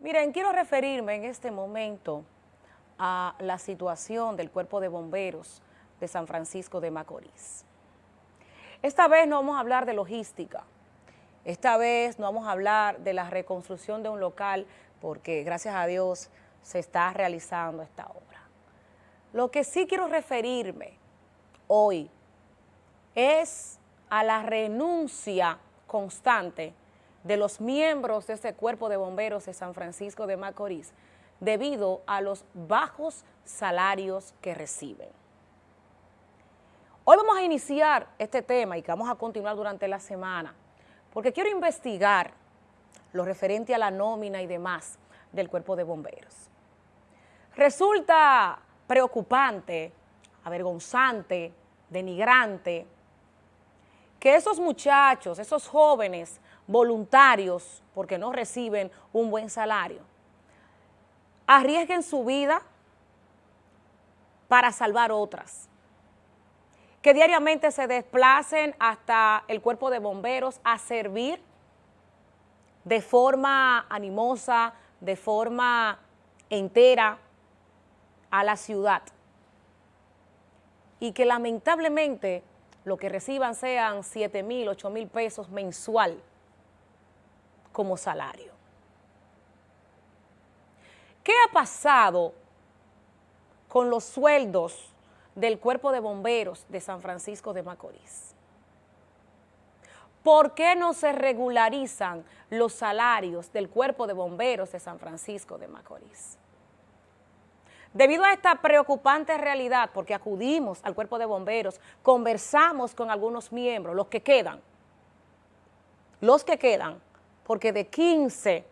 Miren, quiero referirme en este momento a la situación del Cuerpo de Bomberos de San Francisco de Macorís. Esta vez no vamos a hablar de logística, esta vez no vamos a hablar de la reconstrucción de un local porque gracias a Dios se está realizando esta obra. Lo que sí quiero referirme hoy es a la renuncia constante de los miembros de este cuerpo de bomberos de San Francisco de Macorís debido a los bajos salarios que reciben. Hoy vamos a iniciar este tema y que vamos a continuar durante la semana porque quiero investigar lo referente a la nómina y demás del cuerpo de bomberos. Resulta preocupante, avergonzante, denigrante, que esos muchachos, esos jóvenes voluntarios, porque no reciben un buen salario, arriesguen su vida para salvar otras, que diariamente se desplacen hasta el cuerpo de bomberos a servir de forma animosa, de forma entera a la ciudad. Y que lamentablemente lo que reciban sean 7 mil, 8 mil pesos mensual como salario. ¿Qué ha pasado con los sueldos del Cuerpo de Bomberos de San Francisco de Macorís? ¿Por qué no se regularizan los salarios del Cuerpo de Bomberos de San Francisco de Macorís? Debido a esta preocupante realidad, porque acudimos al cuerpo de bomberos, conversamos con algunos miembros, los que quedan, los que quedan, porque de 15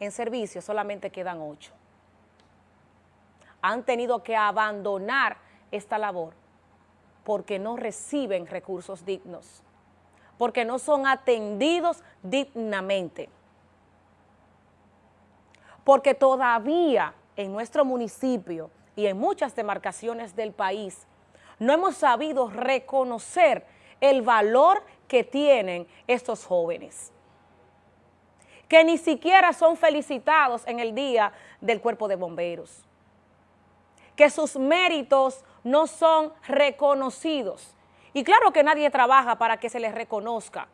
en servicio solamente quedan 8. Han tenido que abandonar esta labor porque no reciben recursos dignos, porque no son atendidos dignamente, porque todavía en nuestro municipio y en muchas demarcaciones del país, no hemos sabido reconocer el valor que tienen estos jóvenes, que ni siquiera son felicitados en el día del cuerpo de bomberos, que sus méritos no son reconocidos. Y claro que nadie trabaja para que se les reconozca,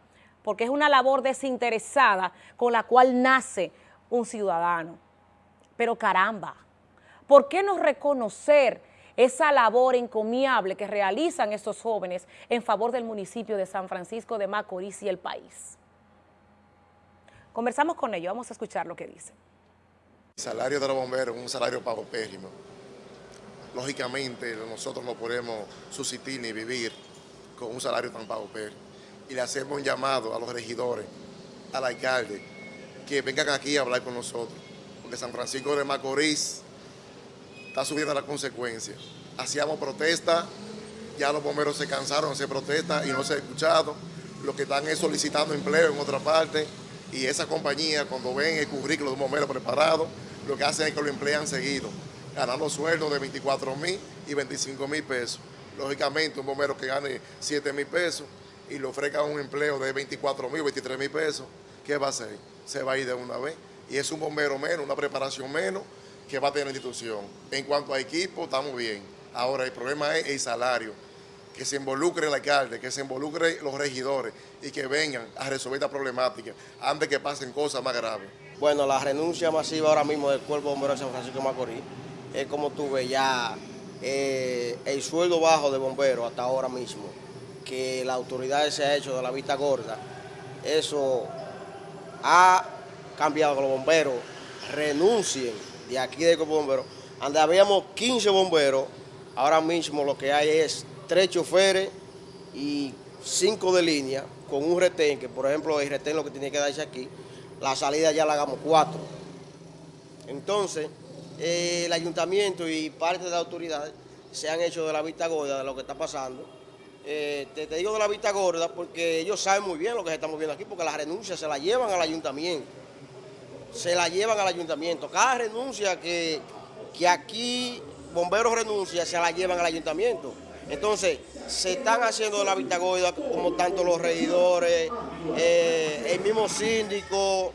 porque es una labor desinteresada con la cual nace un ciudadano. Pero caramba, ¿por qué no reconocer esa labor encomiable que realizan estos jóvenes en favor del municipio de San Francisco de Macorís y el país? Conversamos con ellos, vamos a escuchar lo que dicen. El salario de los bomberos es un salario paupérrimo. Lógicamente, nosotros no podemos subsistir ni vivir con un salario tan paupérrimo. Y le hacemos un llamado a los regidores, al alcalde, que vengan aquí a hablar con nosotros que San Francisco de Macorís está subiendo las consecuencias. Hacíamos protesta, ya los bomberos se cansaron hacer protesta y no se ha escuchado. Lo que están es solicitando empleo en otra parte y esa compañía cuando ven el currículo de un bombero preparado, lo que hacen es que lo emplean seguido, ganando sueldos de 24 mil y 25 mil pesos. Lógicamente un bombero que gane 7 mil pesos y le ofrezca un empleo de 24 mil, 23 mil pesos, ¿qué va a hacer? Se va a ir de una vez y es un bombero menos, una preparación menos que va a tener la institución. En cuanto a equipo, estamos bien. Ahora, el problema es el salario, que se involucre el alcalde, que se involucre los regidores y que vengan a resolver esta problemática antes que pasen cosas más graves. Bueno, la renuncia masiva ahora mismo del Cuerpo Bombero de San Francisco de Macorís es como tuve ya eh, el sueldo bajo de bombero hasta ahora mismo, que la autoridad se ha hecho de la vista gorda, eso ha cambiado que los bomberos renuncien de aquí de Cuerpo Bomberos, donde habíamos 15 bomberos, ahora mismo lo que hay es tres choferes y cinco de línea con un retén, que por ejemplo el retén lo que tiene que darse aquí, la salida ya la hagamos cuatro. Entonces, eh, el ayuntamiento y parte de la autoridad se han hecho de la vista gorda de lo que está pasando. Eh, te, digo de la vista gorda porque ellos saben muy bien lo que se está moviendo aquí, porque las renuncias se las llevan al ayuntamiento se la llevan al ayuntamiento. Cada renuncia que, que aquí bomberos renuncia, se la llevan al ayuntamiento. Entonces, se están haciendo la vista como tanto los regidores, eh, el mismo síndico,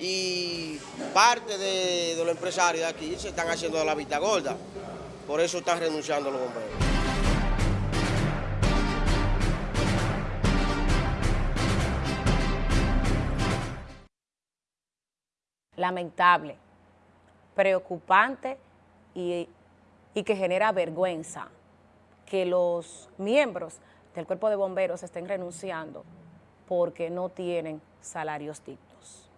y parte de, los empresarios de aquí se están haciendo la vista gorda. Por eso están renunciando los bomberos. lamentable, preocupante y, que genera vergüenza que los miembros del cuerpo de bomberos estén renunciando porque no tienen salarios dignos.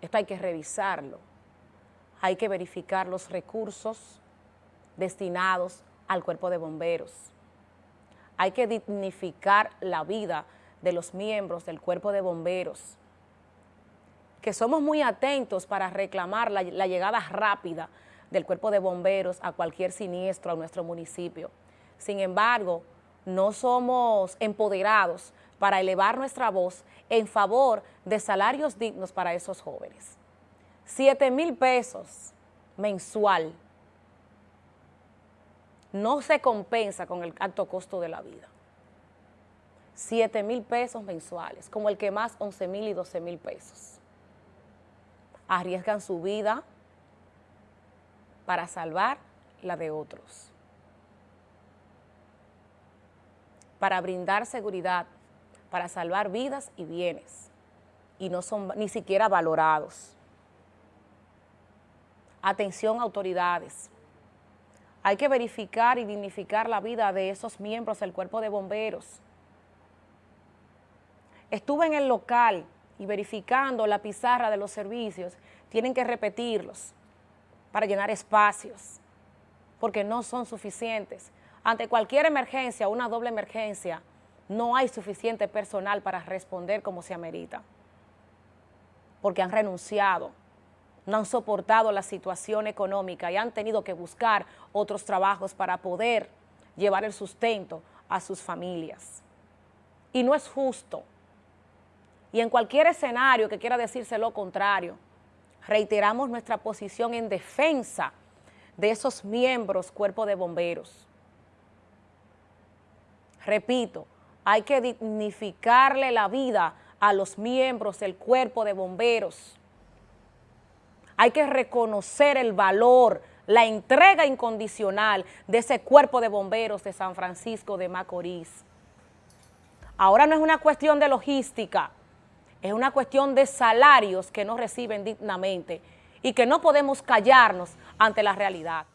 Esto hay que revisarlo, hay que verificar los recursos destinados al cuerpo de bomberos. Hay que dignificar la vida de los miembros del cuerpo de bomberos, que somos muy atentos para reclamar la, la llegada rápida del cuerpo de bomberos a cualquier siniestro a nuestro municipio. Sin embargo, no somos empoderados para elevar nuestra voz en favor de salarios dignos para esos jóvenes. 7 mil pesos mensual no se compensa con el alto costo de la vida. 7 mil pesos mensuales, como el que más 11 mil y 12 mil pesos. Arriesgan su vida para salvar la de otros. Para brindar seguridad, para salvar vidas y bienes. Y no son ni siquiera valorados. Atención autoridades hay que verificar y dignificar la vida de esos miembros del cuerpo de bomberos. Estuve en el local y verificando la pizarra de los servicios, tienen que repetirlos para llenar espacios, porque no son suficientes. Ante cualquier emergencia, una doble emergencia, no hay suficiente personal para responder como se amerita, porque han renunciado no han soportado la situación económica y han tenido que buscar otros trabajos para poder llevar el sustento a sus familias. Y no es justo. Y en cualquier escenario que quiera decirse lo contrario, reiteramos nuestra posición en defensa de esos miembros cuerpo de bomberos. Repito, hay que dignificarle la vida a los miembros del cuerpo de bomberos hay que reconocer el valor, la entrega incondicional de ese cuerpo de bomberos de San Francisco de Macorís. Ahora no es una cuestión de logística, es una cuestión de salarios que no reciben dignamente y que no podemos callarnos ante la realidad.